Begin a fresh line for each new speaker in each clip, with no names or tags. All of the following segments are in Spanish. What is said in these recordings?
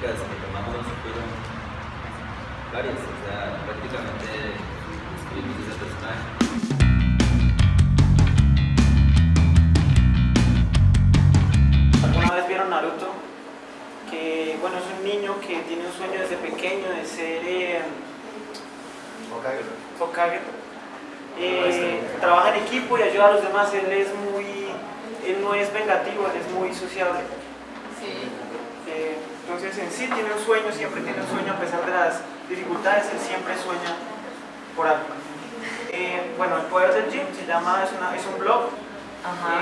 características que tomamos fueron varias, o sea, prácticamente escribimos ese personaje.
¿Alguna vez vieron Naruto? Que bueno, es un niño que tiene un sueño desde pequeño de ser eh, Hokage. Eh, trabaja en equipo y ayuda a los demás. Él es muy, él no es vengativo, él es muy sociable.
Sí.
Entonces en sí tiene un sueño, siempre tiene un sueño a pesar de las dificultades, él siempre sueña por algo. Eh, bueno, el poder del gym se llama, es, una- es un blog,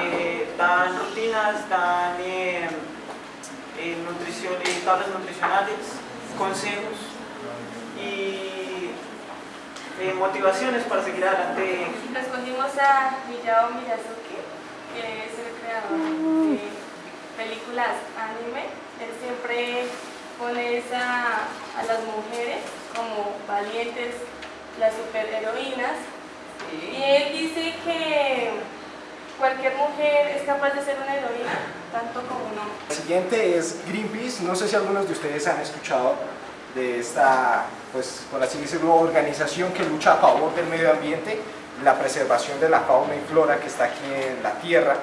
eh, dan rutinas, dan eh, eh, nutrición, eh, tablas nutricionales, consejos y eh, motivaciones para seguir adelante.
Escogimos a Miyao Miyazaki, que es el creador de películas anime. Él siempre pone esa- a las mujeres como valientes, las superheroínas. Y él dice que cualquier mujer es capaz de ser una heroína, tanto como un hombre.
El siguiente es Greenpeace. No sé si algunos de ustedes han escuchado de esta, pues por así decirlo, organización que lucha a favor del medio ambiente, la preservación de la fauna y flora que está aquí en la Tierra.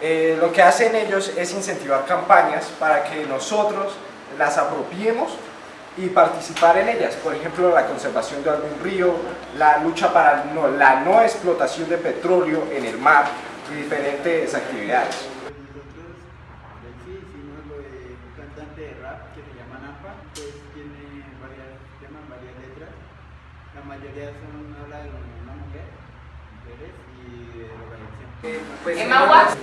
Eh, lo que hacen ellos es incentivar campañas para que nosotros las apropiemos y participar en ellas. Por ejemplo, la conservación de algún río, la lucha para no- la no explotación de petróleo en el mar y diferentes actividades.
Nosotros en sí hicimos lo de un cantante de rap que se llama Nampa, pues tiene varios temas, varias letras. La mayoría son habla de una mujer, mujeres y de drogadicción.
Emma Watson.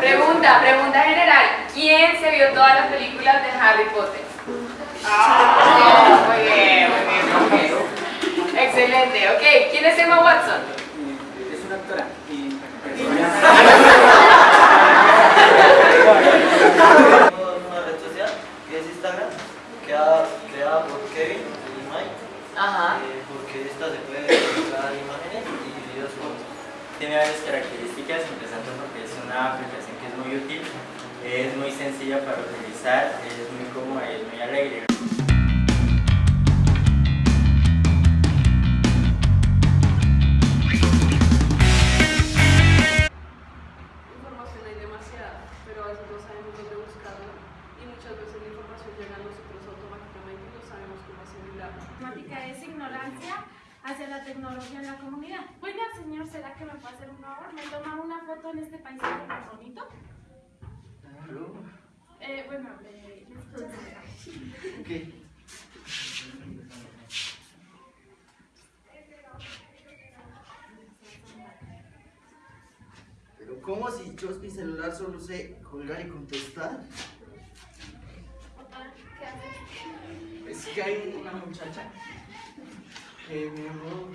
Pregunta, pregunta general. ¿Quién se vio todas las películas de Harry Potter? Ah, muy bien, muy bien, muy bien. Excelente, ok. ¿Quién es Emma Watson?
Es una actora y
Tenemos una red social que es Instagram, creada, creada por Kevin y Mike,
Ajá.
eh, porque esta se puede encontrar imágenes y videos cortos.
Tiene varias características, empezando porque es una aplicación que es muy útil, es muy sencilla para utilizar, es muy cómoda y es muy alegre.
Información hay demasiada, pero a veces no sabemos dónde buscarla y muchas veces la información llega a nosotros automáticamente y no sabemos cómo asimilarla.
temática es ignorancia hacia la tecnología en la comunidad. Oiga, señor, ¿será que me puede hacer un favor? ¿Me toma una foto en este paisaje tan bonito? Bueno, eh.
Pero ¿cómo si yo mi celular solo sé colgar y contestar?
¿Qué?
Es que hay una muchacha que habló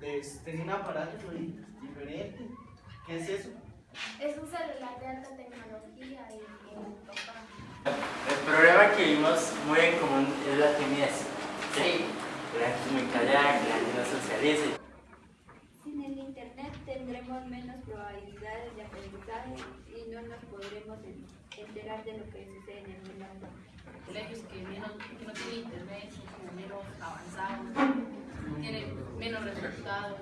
de tenía un aparato diferente. ¿Qué es eso?
Es un celular de alta tecnología y, y papá.
El problema que vimos muy en común es la timidez.
Sí.
La gente es muy callada, que la gente no socializa.
Sin el Internet tendremos menos probabilidades de aprendizaje y no nos podremos en- enterar de lo que sucede en el mundo.
colegios que, menos, que no tienen internet son como menos avanzados, tienen menos resultados.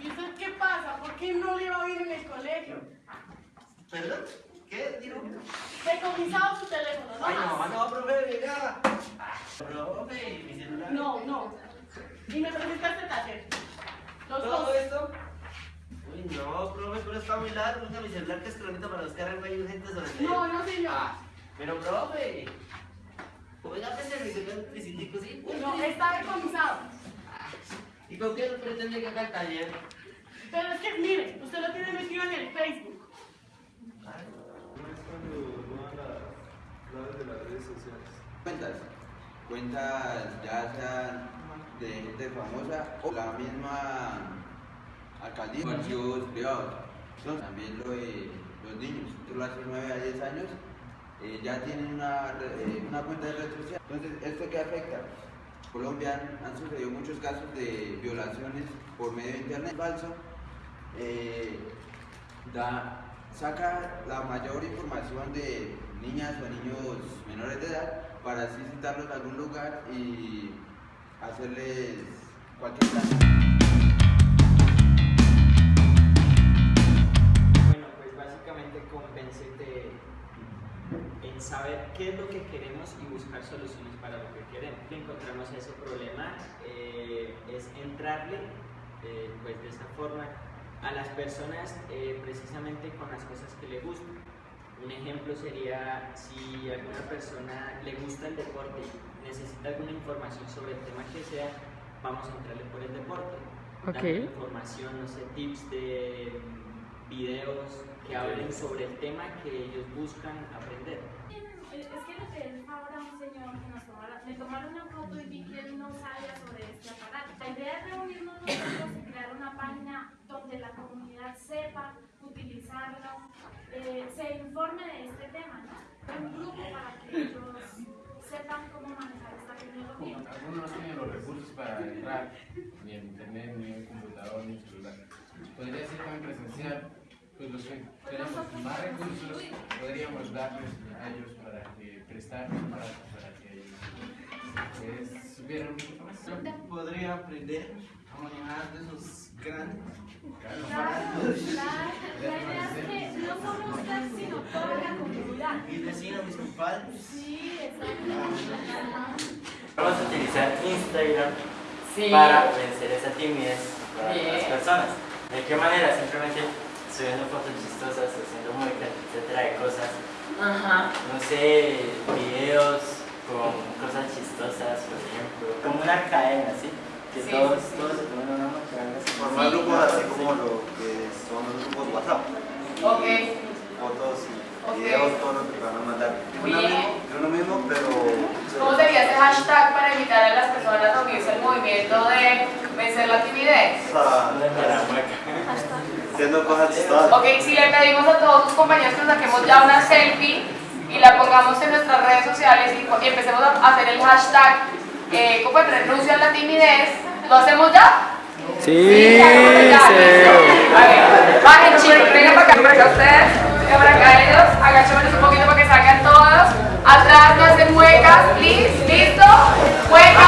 ¿Y usted qué pasa? ¿Por qué no le va bien en el colegio?
¿Perdón? ¿Qué? Digo.
Decomisado su teléfono, ¿no?
Ay, no, no, profe, venga. Profe, mi celular.
No, no. Y me presentaste taller. Los
¿Todo
dos.
esto? Uy, no, profe, pero está muy largo. Usa mi celular que es cronita para buscar algo ahí urgente sobre el
No, no, señor.
Ah, pero profe. Oiga, que mi celular necesito, sí.
No, está decomisado.
¿Y con qué pretende que haga el taller?
Pero es que, mire, usted lo tiene metido en el Facebook.
Cuentas, cuentas ya sean de gente famosa o la misma alcaldía, partidos privados. Entonces, también lo de los niños, tú hace 9 a 10 años, eh, ya tienen una, eh, una cuenta de red social. Entonces, ¿esto qué afecta? Colombia han, sucedido muchos casos de violaciones por medio de internet falso. Eh, da, saca la mayor información de niñas o niños menores de edad para así citarlos a algún lugar y hacerles cualquier plan.
Que queremos. Encontramos ese problema eh, es entrarle eh, pues de esta forma a las personas eh, precisamente con las cosas que le gustan. Un ejemplo sería si a alguna persona le gusta el deporte, necesita alguna información sobre el tema que sea, vamos a entrarle por el deporte. Darle información, no sé, tips de videos que hablen sobre el tema que ellos buscan aprender.
Es que le pedí favor a un señor que nos tomara, me tomaron una foto y vi que él no sabía sobre este aparato. La idea es reunirnos nosotros y crear una página donde la comunidad sepa utilizarlo, eh, se informe de este tema, ¿no? Un grupo para que ellos sepan cómo manejar esta tecnología.
Algunos no tienen los recursos para entrar, ni en internet, ni en computador, ni en celular. Podría ser también presencial, pues los que tenemos más recursos podríamos darles a ellos para que prestar para, para que ellos supieran poquito más.
Podría aprender a manejar de esos grandes
Claro, claro. La idea es que no solo usted, sino toda la comunidad.
y decir a mis compadres.
Sí, exacto.
Vamos a utilizar Instagram para vencer esa timidez para las personas. ¿De qué manera? Simplemente subiendo fotos chistosas, haciendo muecas, etcétera, de cosas. No sé, videos con cosas chistosas, por ejemplo. Como una cadena, ¿sí? Que todos, todos se toman una mueca.
Formar grupos así como lo que son los grupos WhatsApp.
Ok.
Fotos y videos, todo lo que van a mandar.
Bien.
mismo, de uno mismo, pero...
¿Cómo sería ese hashtag para invitar a las personas a unirse al movimiento de vencer la timidez?
Sea,
La mueca.
Ok, si le pedimos a todos sus compañeros que saquemos ya una selfie y la pongamos en nuestras redes sociales y, empecemos a hacer el hashtag eh, ¿cómo renuncia a la timidez? ¿Lo hacemos ya? Sí, sí, ya, ya, bajen chicos, vengan para acá, para acá ustedes, vengan para acá ellos, agachémonos un poquito para que salgan todos, atrás no hacen muecas, listo, muecas.